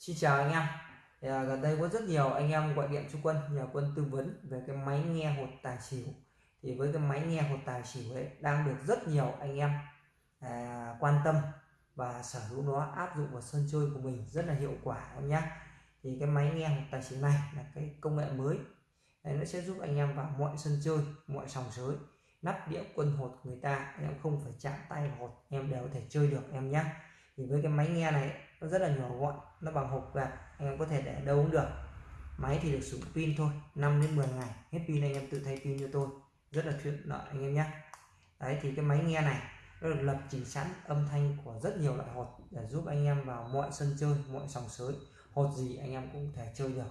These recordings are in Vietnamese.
Xin chào anh em. À, gần đây có rất nhiều anh em gọi điện cho quân nhờ quân tư vấn về cái máy nghe hột tài xỉu. Thì với cái máy nghe hột tài xỉu ấy đang được rất nhiều anh em à, quan tâm và sở hữu nó áp dụng vào sân chơi của mình rất là hiệu quả em nhé. Thì cái máy nghe hột tài xỉu này là cái công nghệ mới. Đấy, nó sẽ giúp anh em vào mọi sân chơi mọi sòng sới nắp đĩa quân hột người ta. Em không phải chạm tay vào hột em đều có thể chơi được em nhé. Thì với cái máy nghe này nó rất là nhỏ gọn nó bằng hộp gạt anh em có thể để đâu cũng được. Máy thì được sử dụng pin thôi 5 đến 10 ngày hết pin anh em tự thay pin cho tôi. Rất là tiện lợi anh em nhé. Đấy thì cái máy nghe này nó được lập trình sẵn âm thanh của rất nhiều loại hột để giúp anh em vào mọi sân chơi mọi sòng sới. Hột gì anh em cũng thể chơi được.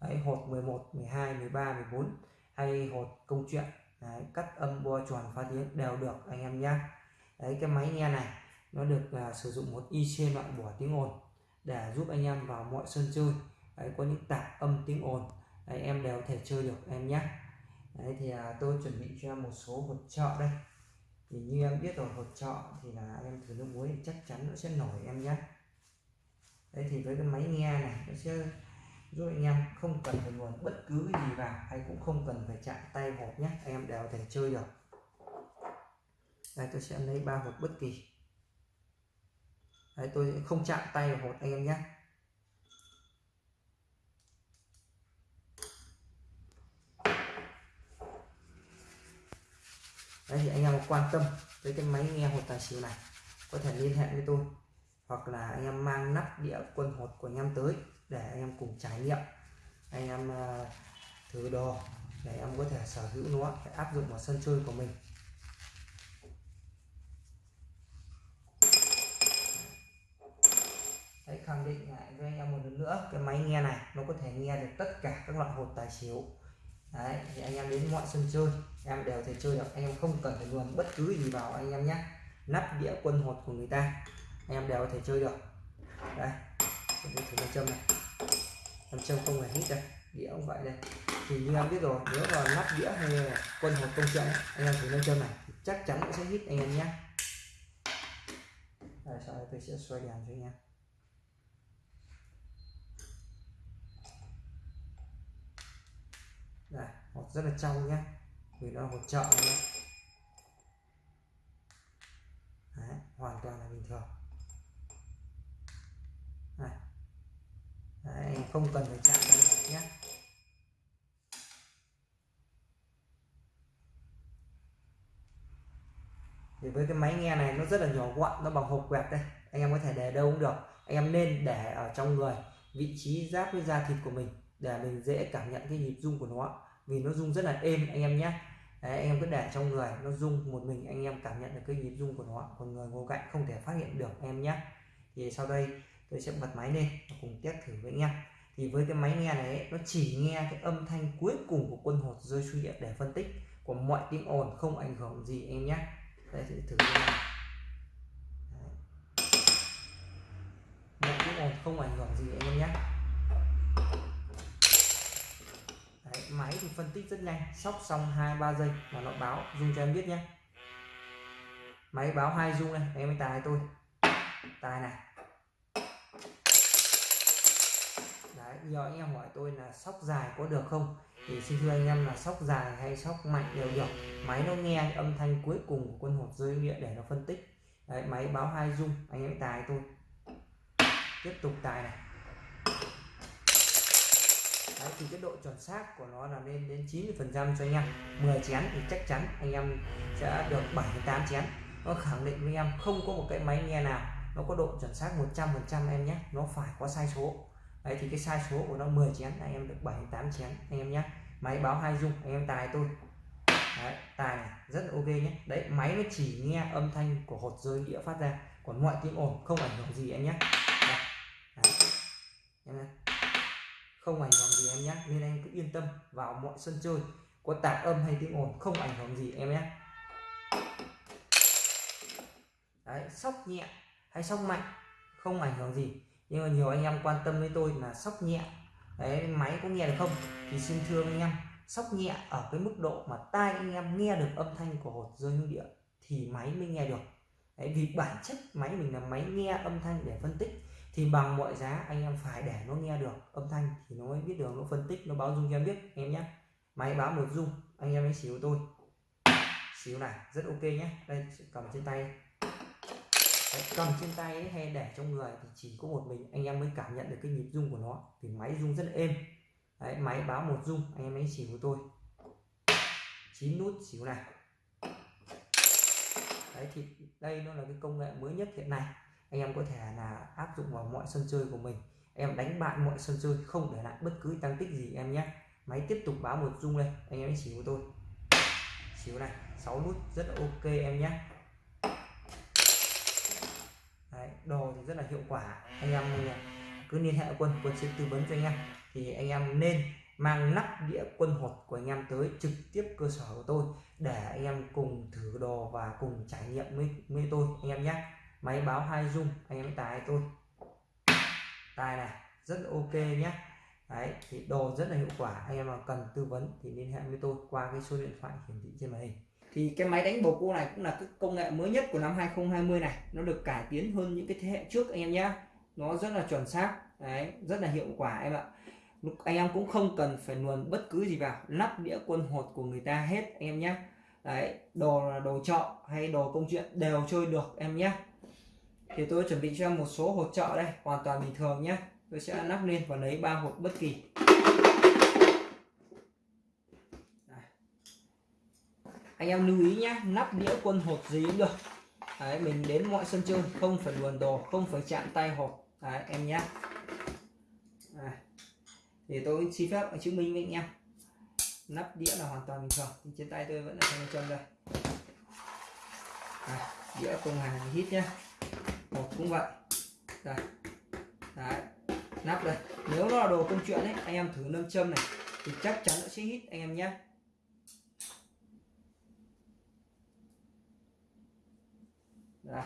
Đấy hột 11 12 13 14 hay hột công chuyện. Đấy, cắt âm bo tròn phá tiếng đều được anh em nhé. Đấy cái máy nghe này nó được uh, sử dụng một IC loại bỏ tiếng ồn để giúp anh em vào mọi sân chơi. Đấy, có những tạp âm tiếng ồn. Đấy, em đều thể chơi được em nhé. Đấy thì uh, tôi chuẩn bị cho em một số hột trợ đây. Thì như em biết rồi hột trợ thì là em thử nước muối chắc chắn nó sẽ nổi em nhé. Đấy thì với cái máy nghe này nó sẽ giúp anh em không cần phải nguồn bất cứ cái gì vào hay cũng không cần phải chạm tay hộp nhé. Em đều có thể chơi được. Đây tôi sẽ lấy ba hột bất kỳ. Đấy, tôi không chạm tay vào hột anh em nhé. Đấy thì anh em quan tâm tới cái máy nghe hột tài xỉu này có thể liên hệ với tôi hoặc là anh em mang nắp đĩa quân hột của anh em tới để anh em cùng trải nghiệm. Anh em à, thử đồ để em có thể sở hữu nó để áp dụng vào sân chơi của mình. Đấy, khẳng định lại với anh em một lần nữa cái máy nghe này nó có thể nghe được tất cả các loại hột tài xỉu. Đấy, thì anh em đến mọi sân chơi em đều thể chơi được anh em không cần phải luồn bất cứ gì vào anh em nhé. Nắp đĩa quân hột của người ta anh em đều có thể chơi được. Đây thử nam châm này. Nam châm không phải hít đây đĩa cũng vậy đây. Thì như em biết rồi nếu mà nắp đĩa hay là quân hột công chuyện anh em thử nam châm này chắc chắn cũng sẽ hít anh em nhé. Rồi sau đây tôi sẽ xoay đèn cho anh em. Đây hột rất là trong nhé vì nó là hột trợ nhé Đấy, hoàn toàn là bình thường. Đấy. Không cần phải chạm vào hột nhé thì với cái máy nghe này nó rất là nhỏ gọn nó bằng hộp quẹt đây. Anh em có thể để đâu cũng được. Anh em nên để ở trong người vị trí giáp với da thịt của mình để mình dễ cảm nhận cái nhịp rung của nó vì nó rung rất là êm anh em nhé. Đấy, anh em cứ để trong người nó rung một mình anh em cảm nhận được cái nhịp rung của nó còn người ngồi cạnh không thể phát hiện được em nhé. Thì sau đây tôi sẽ bật máy lên cùng test thử với anh em. Thì với cái máy nghe này nó chỉ nghe cái âm thanh cuối cùng của quân hột rơi suy điện để phân tích của mọi tiếng ồn không ảnh hưởng gì em nhé. Đây sẽ thử mọi tiếng ồn không ảnh hưởng gì em nhé Đấy, máy thì phân tích rất nhanh sóc xong hai ba giây là nó báo rung cho em biết nhé. Máy báo hai rung này em mới tài tôi tài này. Đấy, giờ anh em hỏi tôi là sóc dài có được không? Thì xin thưa anh em là sóc dài hay sóc mạnh đều được. Máy nó nghe âm thanh cuối cùng của quân hột rơi địa để nó phân tích. Đấy, máy báo hai rung anh em tài tôi tiếp tục tài này. Đấy, thì cái độ chuẩn xác của nó là lên đến 90 phần trăm cho anh em. 10 chén thì chắc chắn anh em sẽ được 7 8 chén. Nó khẳng định với em không có một cái máy nghe nào nó có độ chuẩn xác 100 phần trăm em nhé. Nó phải có sai số. Đấy thì cái sai số của nó 10 chén anh em được 7 8 chén anh em nhé. Máy báo hai dung anh em tài tôi. Đấy, tài này rất là ok nhé. Đấy máy nó chỉ nghe âm thanh của hột rơi đĩa phát ra còn mọi tiếng ồn không ảnh hưởng gì em nhé. Đấy. Đấy. Em nhé không ảnh hưởng gì em nhé, nên anh cứ yên tâm vào mọi sân chơi. Có tạp âm hay tiếng ồn, không ảnh hưởng gì em nhé. Đấy, sóc nhẹ hay sóc mạnh, không ảnh hưởng gì. Nhưng mà nhiều anh em quan tâm với tôi là sóc nhẹ. Đấy, máy có nghe được không? Thì xin thưa anh em, sóc nhẹ ở cái mức độ mà tai anh em nghe được âm thanh của hột rơi hương địa thì máy mới nghe được. Đấy, vì bản chất máy mình là máy nghe âm thanh để phân tích thì bằng mọi giá anh em phải để nó nghe được âm thanh thì nó mới biết được nó phân tích nó báo dung cho em biết em nhé. Máy báo một dung anh em hãy xíu tôi. Xíu này rất ok nhé. Đây cầm trên tay. Đấy, cầm trên tay ấy, hay để trong người thì chỉ có một mình anh em mới cảm nhận được cái nhịp rung của nó thì máy rung rất êm. Đấy, máy báo một rung anh em hãy xỉu của tôi. 9 nút xỉu này. Đấy thì đây nó là cái công nghệ mới nhất hiện nay anh em có thể là áp dụng vào mọi sân chơi của mình. Em đánh bại mọi sân chơi không để lại bất cứ tăng tích gì em nhé. Máy tiếp tục báo một rung lên anh em chỉ của tôi. Xíu này 6 nút rất là ok em nhé. Đấy, đồ thì rất là hiệu quả. Anh em cứ liên hệ quân quân sẽ tư vấn cho anh em. Thì anh em nên mang nắp đĩa quân hột của anh em tới trực tiếp cơ sở của tôi để anh em cùng thử đồ và cùng trải nghiệm với, với tôi anh em nhé máy báo hai dung anh em tài tôi. Tài này, rất là ok nhé. Đấy, thì đồ rất là hiệu quả. Anh em mà cần tư vấn thì liên hệ với tôi qua cái số điện thoại hiển thị trên màn hình. Thì cái máy đánh bầu cua này cũng là cái công nghệ mới nhất của năm 2020 này. Nó được cải tiến hơn những cái thế hệ trước, anh em nhé. Nó rất là chuẩn xác. Đấy, rất là hiệu quả, em ạ. Anh em cũng không cần phải luồn bất cứ gì vào. Lắp đĩa quân hột của người ta hết, anh em nhé. Đấy, đồ là đồ trọ hay đồ công chuyện đều chơi được, em nhé thì tôi chuẩn bị cho một số hột trợ đây hoàn toàn bình thường nhé tôi sẽ lắp lên và lấy ba hột bất kỳ. Anh em lưu ý nhé nắp đĩa quân hột gì cũng được. Đấy, mình đến mọi sân chơi không phải luồn đồ không phải chạm tay hột. Đấy, em nhé để tôi xin phép chứng minh với anh em. Nắp đĩa là hoàn toàn bình thường trên tay tôi vẫn là thanh châm đây. À, đĩa công hàng hít nhé một cũng vậy. Đây. Đấy. Nắp đây. Nếu nó là đồ công chuyện ấy, anh em thử nâm châm này, thì chắc chắn nó sẽ hít, anh em nhé. Đây.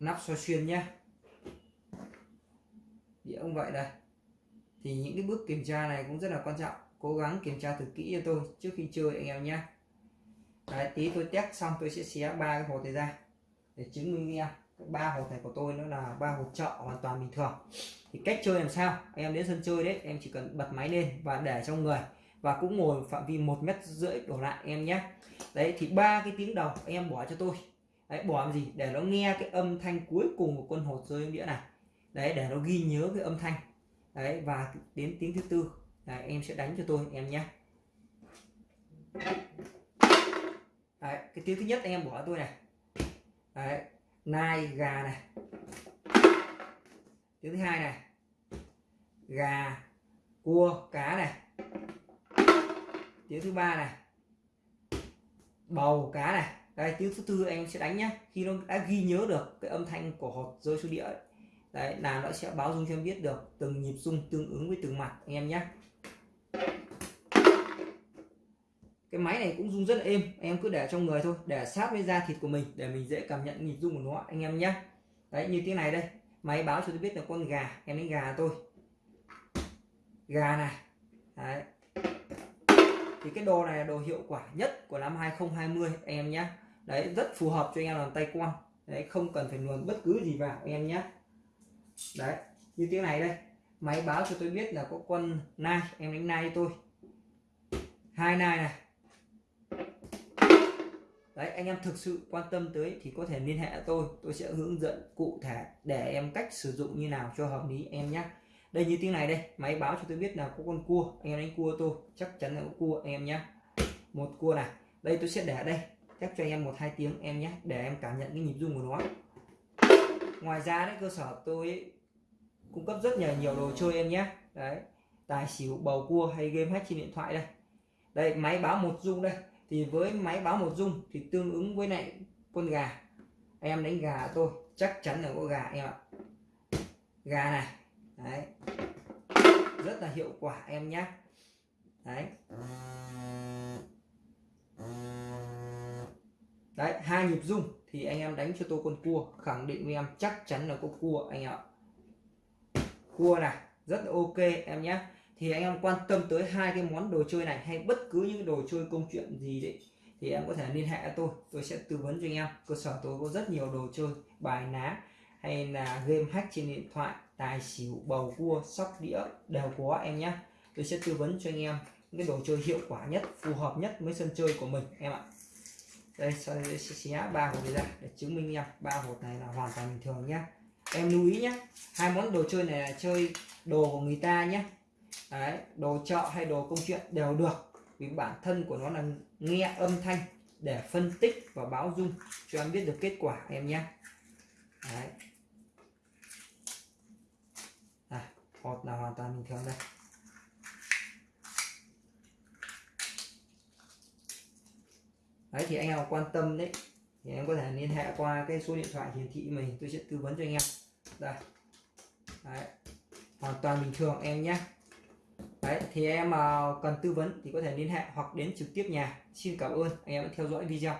Nắp soi xuyên nhé. Đĩa ông vậy đây. Thì những cái bước kiểm tra này cũng rất là quan trọng. Cố gắng kiểm tra thật kỹ cho tôi trước khi chơi, anh em nhé. Đấy, tí tôi test xong tôi sẽ xé ba cái hột này ra để chứng minh với em. Ba hột này của tôi nó là ba hột trợ hoàn toàn bình thường. Thì cách chơi làm sao? Em đến sân chơi đấy em chỉ cần bật máy lên và để trong người và cũng ngồi phạm vi một mét rưỡi đổ lại em nhé. Đấy thì ba cái tiếng đầu em bỏ cho tôi. Đấy bỏ làm gì? Để nó nghe cái âm thanh cuối cùng của con hột rơi đĩa này. Đấy để nó ghi nhớ cái âm thanh. Đấy và đến tiếng thứ tư. Là em sẽ đánh cho tôi em nhé đấy, cái tiếng thứ nhất anh em bỏ tôi này. Đấy nai gà này. Tiếng thứ hai này. Gà cua cá này. Tiếng thứ ba này. Bầu cá này. Đây tiếng thứ tư anh em sẽ đánh nhá. Khi nó đã ghi nhớ được cái âm thanh của hột rơi xuống địa đấy là nó sẽ báo dung cho em biết được từng nhịp dung tương ứng với từng mặt anh em nhé cái máy này cũng rung rất là êm, em cứ để trong người thôi, để sát với da thịt của mình, để mình dễ cảm nhận nhịp rung của nó anh em nhé đấy, như tiếng này đây, máy báo cho tôi biết là con gà, em đánh gà tôi. Gà này, đấy. Thì cái đồ này là đồ hiệu quả nhất của năm 2020 anh em nhé đấy, rất phù hợp cho anh em làm tay quan. Đấy, không cần phải luồn bất cứ gì vào, anh em nhé đấy, như tiếng này đây, máy báo cho tôi biết là có con nai, em đánh nai tôi. Hai nai này đấy, anh em thực sự quan tâm tới thì có thể liên hệ tôi. Tôi sẽ hướng dẫn cụ thể để em cách sử dụng như nào cho hợp lý em nhé đây như tiếng này đây, máy báo cho tôi biết là có con cua. Anh em đánh cua tôi, chắc chắn là có cua anh em nhé một cua này, đây tôi sẽ để đây. Chắc cho anh em một hai tiếng em nhé để em cảm nhận cái nhịp rung của nó. Ngoài ra đấy, cơ sở tôi cung cấp rất nhiều nhiều đồ chơi em nhé đấy, tài xỉu, bầu cua hay game hack trên điện thoại đây. Đây, máy báo một rung đây thì với máy báo một dung thì tương ứng với lại con gà. Em đánh gà tôi chắc chắn là có gà em ạ. Gà này, đấy. Rất là hiệu quả em nhé đấy. Đấy, hai nhịp dung thì anh em đánh cho tôi con cua, khẳng định với em chắc chắn là có cua anh ạ. Cua này, rất là ok em nhé thì anh em quan tâm tới hai cái món đồ chơi này hay bất cứ những đồ chơi công chuyện gì đấy, thì em có thể liên hệ tôi tôi sẽ tư vấn cho anh em. Cơ sở tôi có rất nhiều đồ chơi, bài ná hay là game hack trên điện thoại, tài xỉu, bầu cua, sóc đĩa đều có em nhé. Tôi sẽ tư vấn cho anh em những cái đồ chơi hiệu quả nhất, phù hợp nhất với sân chơi của mình, em ạ. Đây, sau đây sẽ xé ba hộp này ra để chứng minh em ba hộp này là hoàn toàn bình thường nhé em lưu ý nhé, hai món đồ chơi này là chơi đồ của người ta nhé. Đấy, đồ chợ hay đồ công chuyện đều được vì bản thân của nó là nghe âm thanh để phân tích và báo dung cho em biết được kết quả em nhé. Đấy. À, hột là hoàn toàn bình thường đây. Đấy thì anh em quan tâm đấy thì em có thể liên hệ qua cái số điện thoại hiển thị mình tôi sẽ tư vấn cho anh em. Đây. Đấy. hoàn toàn bình thường em nhé đấy, thì em ờ, cần tư vấn thì có thể liên hệ hoặc đến trực tiếp nhà. Xin cảm ơn, anh em đã theo dõi video.